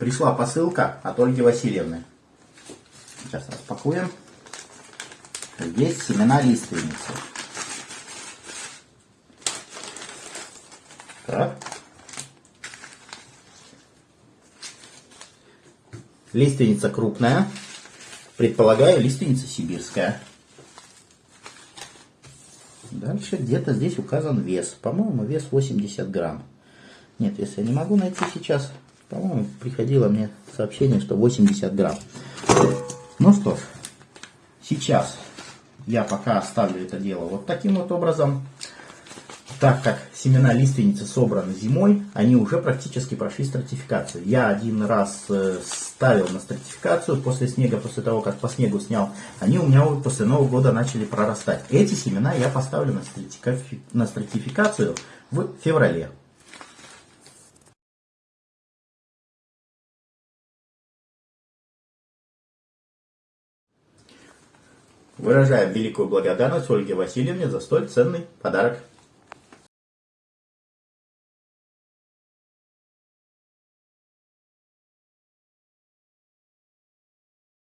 Пришла посылка от Ольги Васильевны. Сейчас распакуем. Здесь семена лиственницы. Так. Лиственница крупная. Предполагаю, лиственница сибирская. Дальше где-то здесь указан вес. По-моему, вес 80 грамм. Нет, если я не могу найти сейчас, по-моему, приходило мне сообщение, что 80 грамм. Ну что ж, сейчас я пока оставлю это дело вот таким вот образом. Так как семена лиственницы собраны зимой, они уже практически прошли стратификацию. Я один раз э, ставил на стратификацию после снега, после того, как по снегу снял. Они у меня после Нового года начали прорастать. Эти семена я поставлю на стратификацию в феврале. Выражаем великую благодарность Ольге Васильевне за столь ценный подарок.